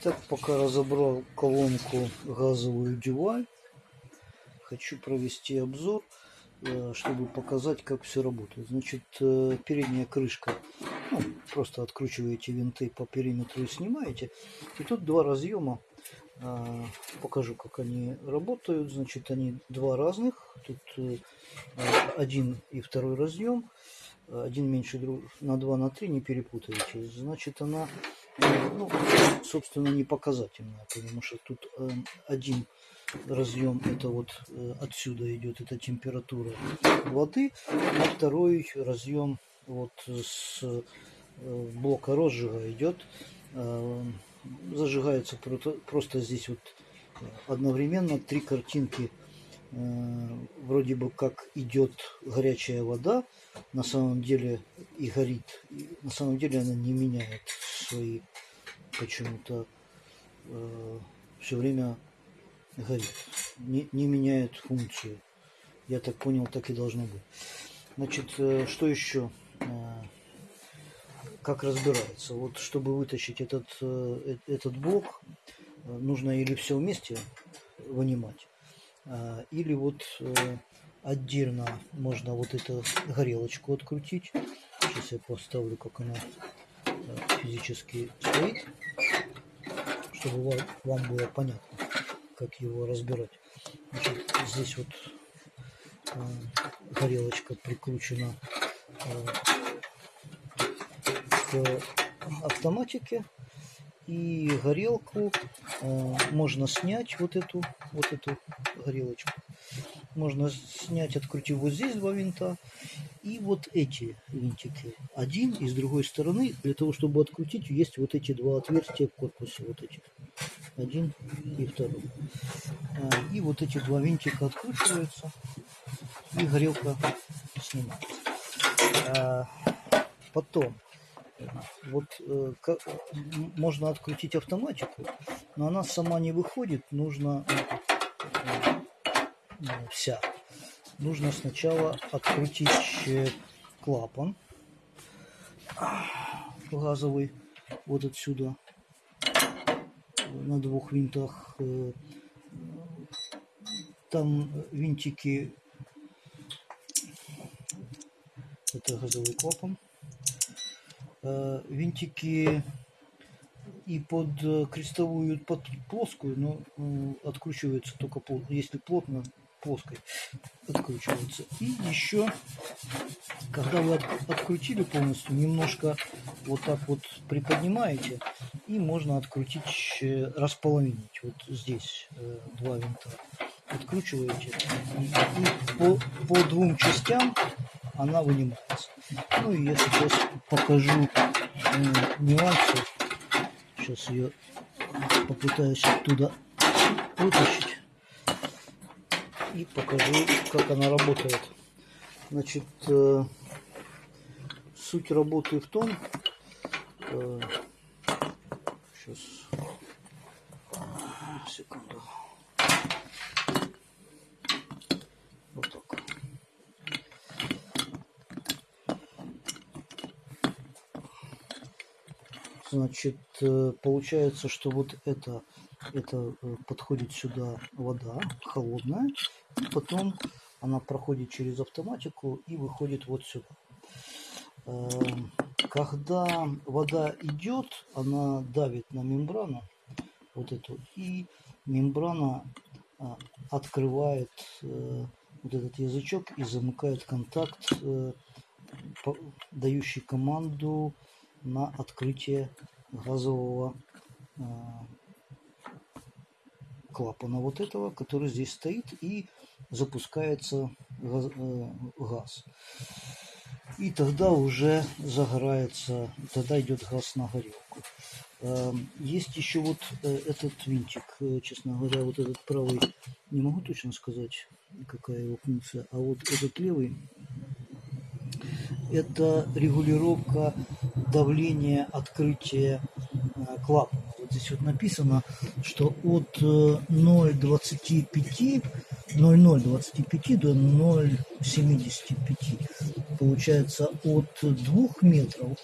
Итак, пока разобрал колонку газовую дюваль, хочу провести обзор, э, чтобы показать, как все работает. Значит, э, передняя крышка, ну, просто откручиваете винты по периметру и снимаете. И тут два разъема, э, покажу, как они работают. Значит, они два разных, тут один и второй разъем один меньше на 2 на 3 не перепутайте значит она ну, собственно не показательная потому что тут э, один разъем это вот э, отсюда идет это температура воды а второй разъем вот с э, блока розжига идет э, зажигается просто, просто здесь вот одновременно три картинки Э, вроде бы как идет горячая вода, на самом деле и горит. на самом деле она не меняет свои почему-то э, все время горит. Не, не меняет функцию. Я так понял, так и должно быть. Значит, э, что еще? Э, как разбирается? Вот чтобы вытащить этот, э, этот блок, э, нужно или все вместе вынимать, а, или вот э, отдельно можно вот эту горелочку открутить. Сейчас я поставлю, как она э, физически стоит, чтобы вам было понятно, как его разбирать. Значит, здесь вот э, горелочка прикручена к автоматике. И горелку э, можно снять вот эту вот эту горелочку. Можно снять открутив вот здесь два винта и вот эти винтики. Один и с другой стороны для того чтобы открутить есть вот эти два отверстия в корпусе вот эти. Один и второй. Э, и вот эти два винтика откручиваются и горелка снимается. Э, потом вот э, можно открутить автоматику, но она сама не выходит, нужно э, вся. Нужно сначала открутить клапан газовый вот отсюда на двух винтах. Там винтики, это газовый клапан винтики и под крестовую, под плоскую, но откручивается только если плотно плоской откручивается. И еще, когда вы открутили полностью, немножко вот так вот приподнимаете, и можно открутить, располовинить. Вот здесь два винта откручиваете, и, и по, по двум частям она вынимается. Ну и я сейчас покажу э, нюансы. Сейчас ее попытаюсь оттуда вытащить. И покажу, как она работает. Значит, э, суть работы в том, э, сейчас, секунду. Значит, э, получается, что вот это, это э, подходит сюда вода холодная, и потом она проходит через автоматику и выходит вот сюда. Эм, когда вода идет, она давит на мембрану, вот эту, и мембрана а, открывает э, вот этот язычок и замыкает контакт, дающий команду на открытие газового э, клапана вот этого, который здесь стоит и запускается газ. Э, газ. И тогда уже загорается, тогда идет газ на горелку. Э, есть еще вот этот винтик, честно говоря, вот этот правый, не могу точно сказать, какая его функция, а вот этот левый, это регулировка давления открытия э, клапана. Здесь вот написано, что от 0,25 э, 0,025 до 0,75 получается от 2 метров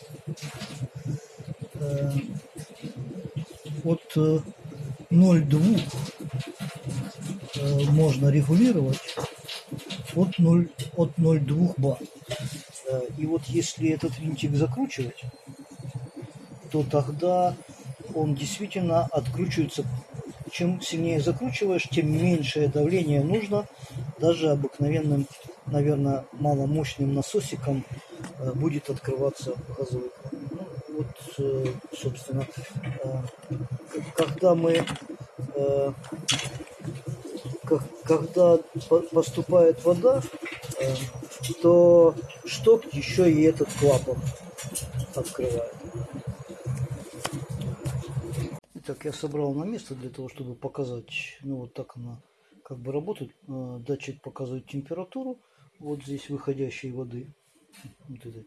э, от 0,2 э, можно регулировать от 0 от 0,2 бар. И вот если этот винтик закручивать, то тогда он действительно откручивается. Чем сильнее закручиваешь, тем меньшее давление нужно. Даже обыкновенным, наверное, маломощным насосиком э, будет открываться газовый кран. Ну, вот, э, собственно, когда мы когда поступает вода, то шток еще и этот клапан открывает. Итак, я собрал на место для того, чтобы показать, ну вот так она как бы работает. Э, датчик показывает температуру, вот здесь выходящей воды. Вот это.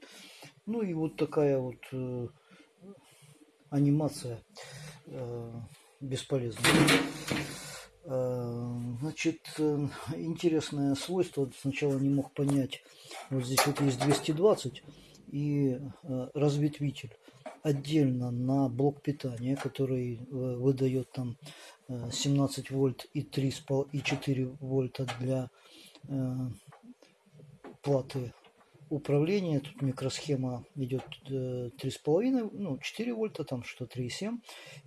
Ну и вот такая вот э, анимация э, бесполезная. Э, значит, э, интересное свойство, сначала не мог понять, вот здесь вот есть 220 и э, разветвитель отдельно на блок питания, который выдает там 17 вольт и 3 и 4 вольта для платы управления. Тут микросхема идет 3,5, ну 4 вольта, там что 3,7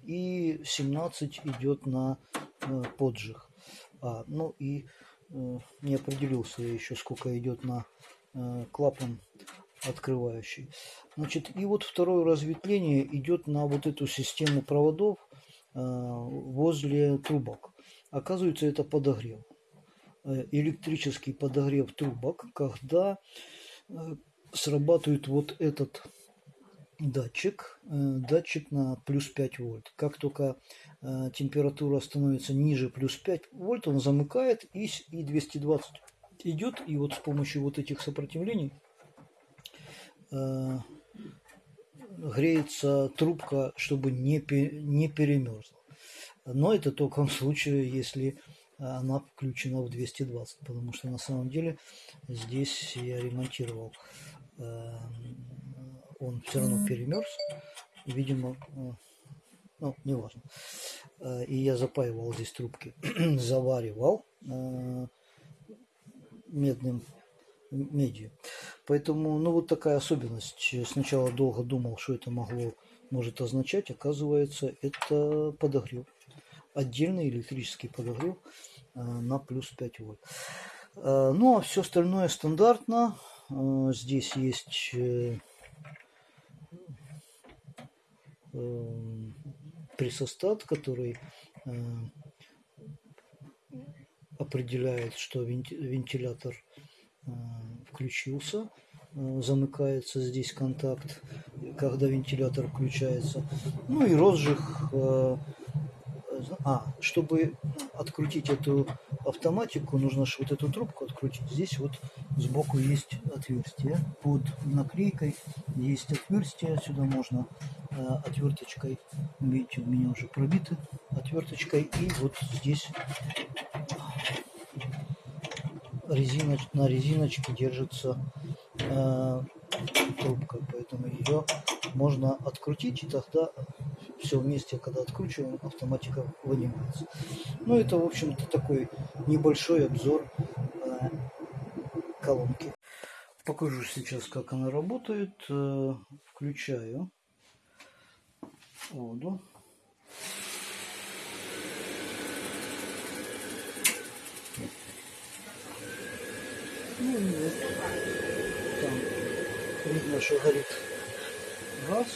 и 17 идет на Э, поджиг. А, ну и э, не определился еще, сколько идет на э, клапан открывающий. Значит, и вот второе разветвление идет на вот эту систему проводов возле трубок. Оказывается, это подогрев. Электрический подогрев трубок, когда срабатывает вот этот датчик, датчик на плюс 5 вольт. Как только Э, температура становится ниже плюс 5 вольт, он замыкает и, и 220 идет. И вот с помощью вот этих сопротивлений э, греется трубка, чтобы не, не перемерзла. Но это только в случае, если она включена в 220, потому что на самом деле здесь я ремонтировал, э, он все равно перемерз. Видимо, э, ну, неважно. Э, и я запаивал здесь трубки, заваривал э, медным медью. Поэтому, ну, вот такая особенность. Сначала долго думал, что это могло, может означать. Оказывается, это подогрев. Отдельный электрический подогрев э, на плюс 5 вольт. Ну, а все остальное стандартно. Здесь есть пресостат, который э, определяет, что вентилятор э, включился, э, замыкается здесь контакт, когда вентилятор включается. Ну и розжиг а, чтобы открутить эту автоматику, нужно же вот эту трубку открутить. Здесь вот сбоку есть отверстие. Под наклейкой есть отверстие. Сюда можно э, отверточкой, видите, у меня уже пробиты отверточкой. И вот здесь резиноч, на резиночке держится э, трубка, поэтому ее можно открутить и тогда все вместе, когда откручиваем, автоматика вынимается. Ну, это, в общем-то, такой небольшой обзор э, колонки. Покажу сейчас, как она работает. Э, включаю воду. Вот там видно, что горит газ.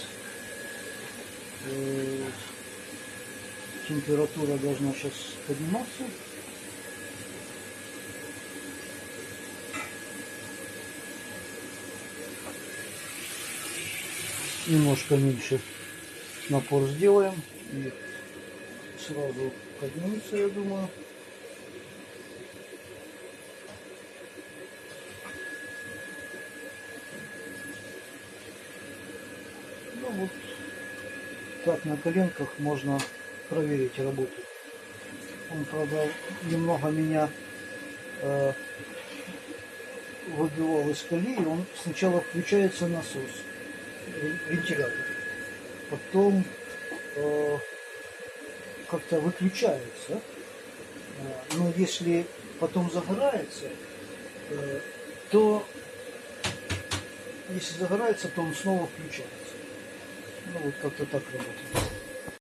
Температура должна сейчас подниматься. Немножко меньше напор сделаем и сразу поднимется, я думаю. Вот так на коленках можно проверить работу. Он, правда, немного меня э, выбивал из колеи. Он сначала включается насос, вентилятор. Потом э, как-то выключается. А, Но если потом загорается, э, то если загорается, то он снова включается. Ну вот как-то так работает.